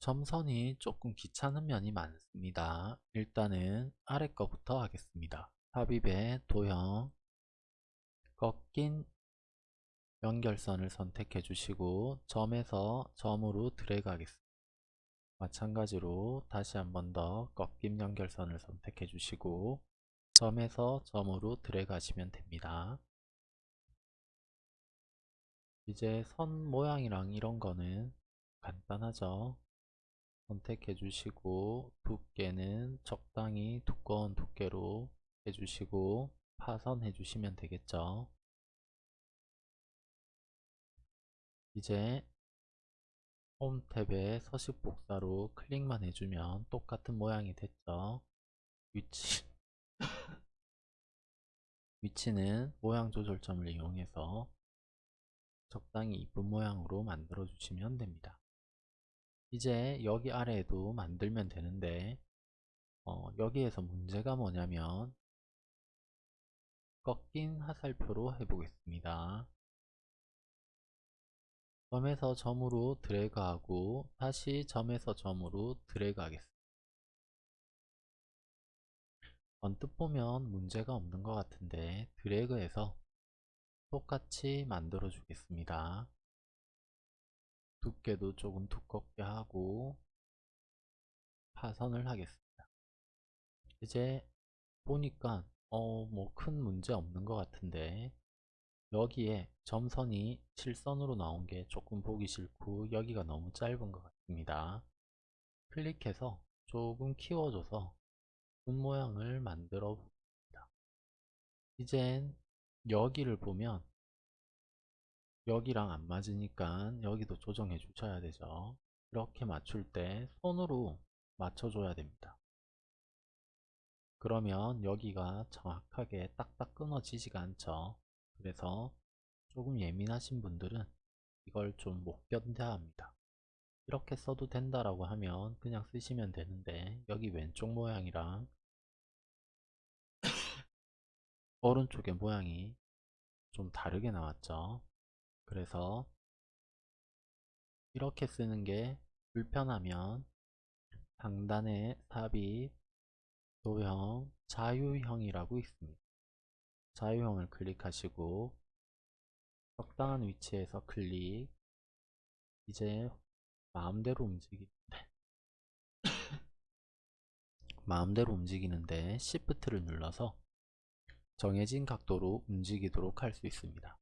점선이 조금 귀찮은 면이 많습니다. 일단은 아래 거부터 하겠습니다. 삽입의 도형 꺾인 연결선을 선택해 주시고 점에서 점으로 드래그 하겠습니다. 마찬가지로 다시 한 번 더 꺾임 연결선을 선택해 주시고 점에서 점으로 드래그 하시면 됩니다. 이제 선 모양이랑 이런 거는 간단하죠. 선택해 주시고 두께는 적당히 두꺼운 두께로 해주시고 파선해 주시면 되겠죠. 이제 홈 탭에 서식 복사로 클릭만 해주면 똑같은 모양이 됐죠. 위치 위치는 모양 조절점을 이용해서 적당히 이쁜 모양으로 만들어 주시면 됩니다. 이제 여기 아래에도 만들면 되는데 어, 여기에서 문제가 뭐냐면 꺾인 화살표로 해보겠습니다. 점에서 점으로 드래그하고 다시 점에서 점으로 드래그 하겠습니다. 언뜻 보면 문제가 없는 것 같은데 드래그해서 똑같이 만들어 주겠습니다. 두께도 조금 두껍게 하고 파선을 하겠습니다. 이제 보니까 어 뭐 큰 문제 없는 것 같은데 여기에 점선이 실선으로 나온 게 조금 보기 싫고 여기가 너무 짧은 것 같습니다. 클릭해서 조금 키워줘서 분 모양을 만들어 봅니다. 이젠 여기를 보면 여기랑 안 맞으니까 여기도 조정해 주셔야 되죠. 이렇게 맞출 때 손으로 맞춰 줘야 됩니다. 그러면 여기가 정확하게 딱딱 끊어지지가 않죠. 그래서 조금 예민하신 분들은 이걸 좀 못 견뎌 합니다. 이렇게 써도 된다라고 하면 그냥 쓰시면 되는데 여기 왼쪽 모양이랑 오른쪽의 모양이 좀 다르게 나왔죠. 그래서 이렇게 쓰는 게 불편하면 상단에 삽입, 도형, 자유형이라고 있습니다. 자유형을 클릭하시고 적당한 위치에서 클릭 이제 마음대로 움직이는데 마음대로 움직이는데 Shift를 눌러서 정해진 각도로 움직이도록 할 수 있습니다.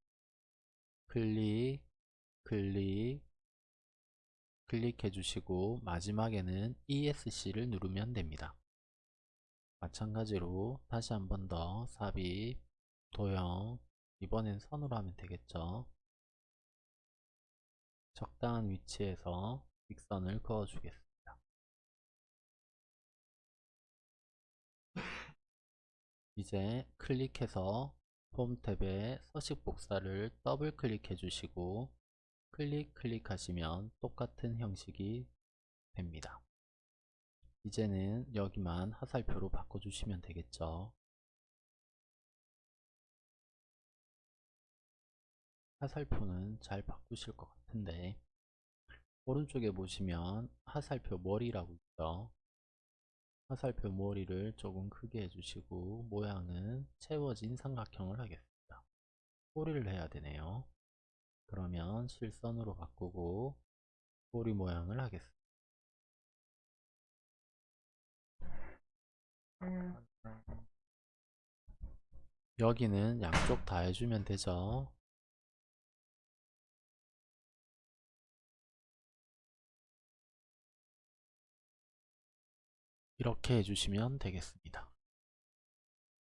클릭, 클릭, 클릭해 주시고 마지막에는 ESC를 누르면 됩니다. 마찬가지로 다시 한 번 더 삽입, 도형, 이번엔 선으로 하면 되겠죠. 적당한 위치에서 직선을 그어 주겠습니다. 이제 클릭해서 홈 탭에 서식 복사를 더블 클릭해 주시고 클릭 클릭하시면 똑같은 형식이 됩니다. 이제는 여기만 화살표로 바꿔주시면 되겠죠. 화살표는 잘 바꾸실 것 같은데 오른쪽에 보시면 화살표 머리라고 있죠. 화살표 머리를 조금 크게 해주시고 모양은 채워진 삼각형을 하겠습니다. 꼬리를 해야 되네요. 그러면 실선으로 바꾸고 꼬리 모양을 하겠습니다. 여기는 양쪽 다 해주면 되죠. 이렇게 해주시면 되겠습니다.